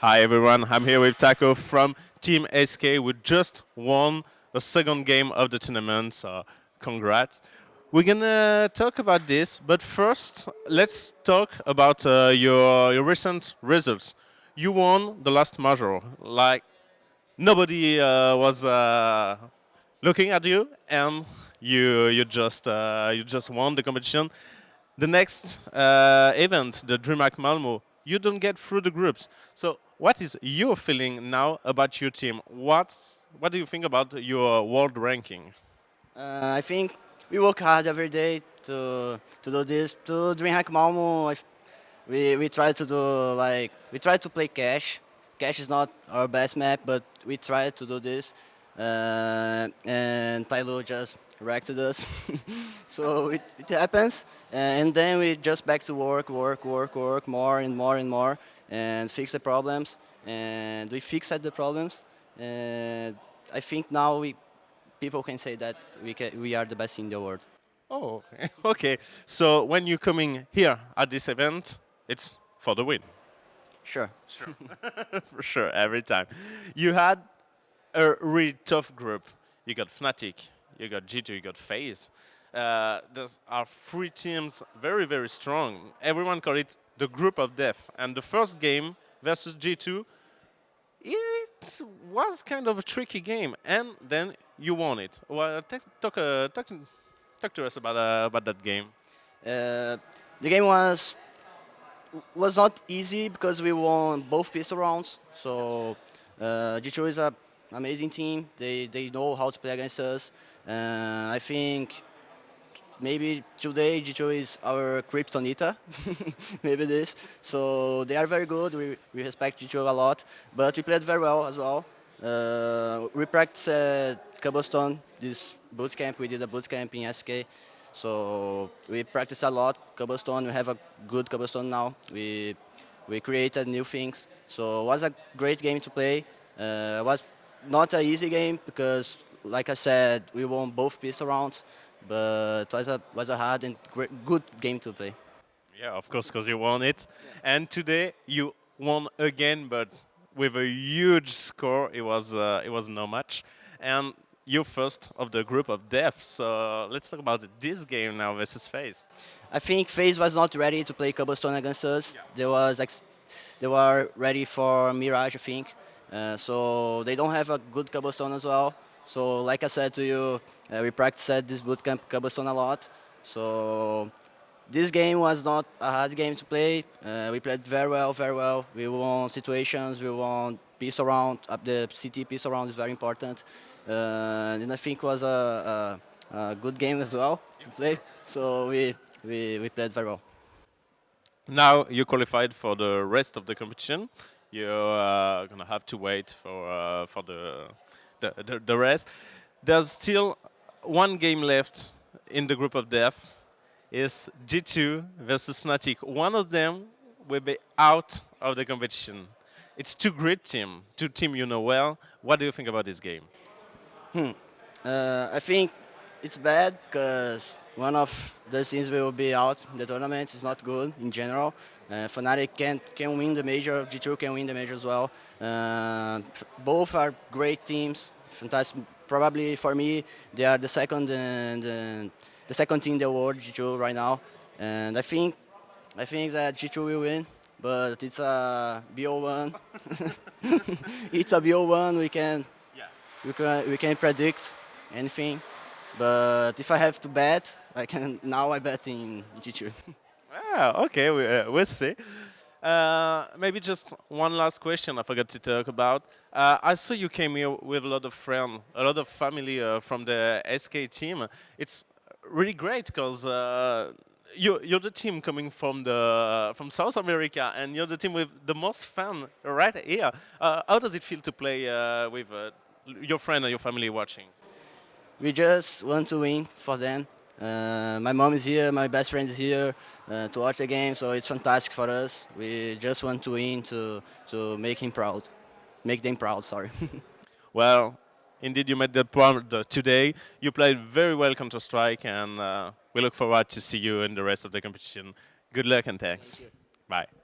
Hi everyone, I'm here with Taco from Team SK. We just won the second game of the tournament, so congrats. We're gonna talk about this, but first, let's talk about uh, your, your recent results. You won the last major, like nobody uh, was uh, looking at you, and you you just uh, you just won the competition. The next uh, event, the DreamHack Malmo, you don't get through the groups. So what is your feeling now about your team? What what do you think about your world ranking? Uh, I think we work hard every day to to do this. To DreamHack Malmo, we we try to do like we try to play Cache. Cache is not our best map, but we try to do this. Uh, and TyLoo just wrecked us. so it, it happens, and then we just back to work, work, work, work, more and more and more, and fix the problems. And we fixed the problems. And I think now we people can say that we, can, we are the best in the world. Oh, okay. So when you're coming here at this event, it's for the win. Sure. Sure. for sure, every time. You had a really tough group. You got Fnatic, you got G2, you got FaZe. Uh, those are three teams very, very strong. Everyone call it the group of death. And the first game versus G2, it was kind of a tricky game. And then you won it. Well, talk, uh, talk, talk to us about, uh, about that game. Uh, the game was was not easy because we won both pistol rounds. So uh, G2 is an amazing team. They, they know how to play against us. Uh, I think maybe today G2 is our Kryptonita, maybe this. So they are very good. We, we respect G2 a lot, but we played very well as well. Uh, we practiced at Cobblestone, this boot camp. We did a boot camp in SK. So we practice a lot Cobblestone. We have a good Cobblestone now. We we created new things. So it was a great game to play. Uh, it was not an easy game because, like I said, we won both pistol rounds but it was a, was a hard and great, good game to play. Yeah, of course, because you won it. And today you won again, but with a huge score. It was uh, it was no match. And you're first of the group of death. So let's talk about this game now versus FaZe. I think FaZe was not ready to play Cobblestone against us. Yeah. They was they were ready for Mirage, I think. Uh, so they don't have a good Cobblestone as well. So like I said to you, uh, we practiced at this bootcamp Cobblestone a lot. So this game was not a hard game to play. Uh, we played very well, very well. We won situations, we won pistol around, the CT pistol around is very important. Uh, and I think it was a, a, a, good game as well to play. So we, we, we played very well. Now you qualified for the rest of the competition. You're uh, going to have to wait for, uh, for the the, the, the rest. There's still one game left in the group of death. Is G2 versus Fnatic. One of them will be out of the competition. It's two great team, two team you know well. What do you think about this game? Hmm. Uh, I think it's bad because one of the things we will be out the tournament. is not good in general. Uh, Fnatic can, can win the major, G2 can win the major as well. Uh, both are great teams, fantastic. Probably for me, they are the second and uh, the second team in the world, G2 right now. And I think, I think that G2 will win, but it's a BO1. it's a BO1. We can, yeah. we can, we can predict anything. But if I have to bet, I can now I bet in G2. ah, okay, we, uh, we'll see. Uh, maybe just one last question I forgot to talk about. Uh, I saw you came here with a lot of friends, a lot of family uh, from the SK team. It's really great because uh, you, you're the team coming from the from South America, and you're the team with the most fun right here. Uh, how does it feel to play uh, with your friend and your family watching? We just want to win for them. Uh, my mom is here, my best friend is here uh, to watch the game, so it's fantastic for us. We just want to win to, to make him proud, make them proud, sorry. well, indeed you made the proud today. You played very well Counter-Strike and uh, we look forward to see you in the rest of the competition. Good luck and thanks. Thank Bye.